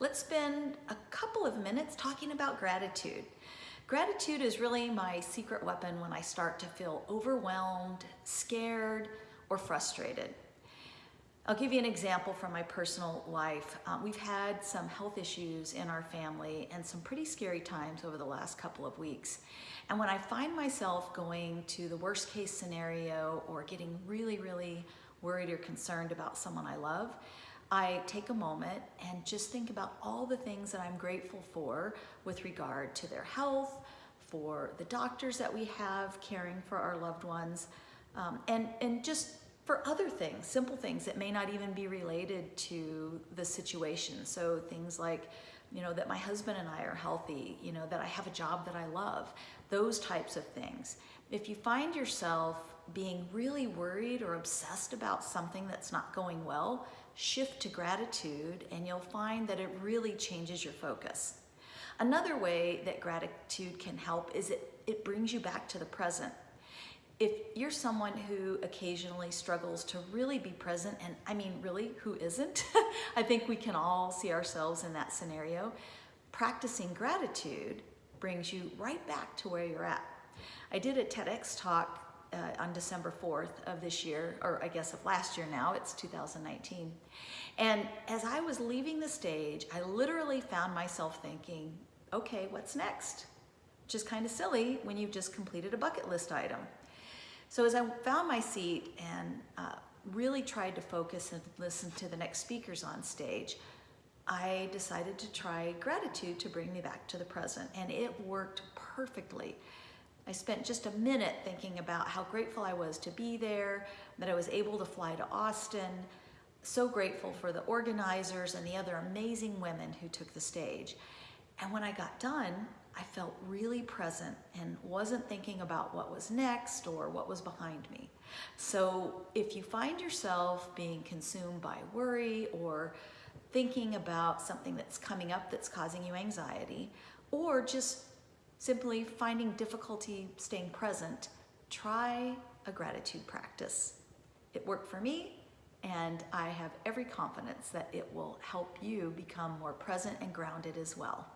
let's spend a couple of minutes talking about gratitude. Gratitude is really my secret weapon when I start to feel overwhelmed, scared, or frustrated. I'll give you an example from my personal life. Um, we've had some health issues in our family and some pretty scary times over the last couple of weeks. And when I find myself going to the worst case scenario or getting really, really worried or concerned about someone I love, I take a moment and just think about all the things that I'm grateful for with regard to their health, for the doctors that we have caring for our loved ones, um, and, and just for other things, simple things that may not even be related to the situation. So things like, you know, that my husband and I are healthy, you know, that I have a job that I love, those types of things. If you find yourself being really worried or obsessed about something that's not going well, shift to gratitude and you'll find that it really changes your focus. Another way that gratitude can help is it, it brings you back to the present if you're someone who occasionally struggles to really be present, and I mean, really, who isn't? I think we can all see ourselves in that scenario. Practicing gratitude brings you right back to where you're at. I did a TEDx talk uh, on December 4th of this year, or I guess of last year now, it's 2019. And as I was leaving the stage, I literally found myself thinking, okay, what's next? Which is kind of silly when you've just completed a bucket list item. So as I found my seat and uh, really tried to focus and listen to the next speakers on stage, I decided to try gratitude to bring me back to the present and it worked perfectly. I spent just a minute thinking about how grateful I was to be there, that I was able to fly to Austin, so grateful for the organizers and the other amazing women who took the stage. And when I got done, I felt really present and wasn't thinking about what was next or what was behind me. So if you find yourself being consumed by worry or thinking about something that's coming up that's causing you anxiety, or just simply finding difficulty staying present, try a gratitude practice. It worked for me, and I have every confidence that it will help you become more present and grounded as well.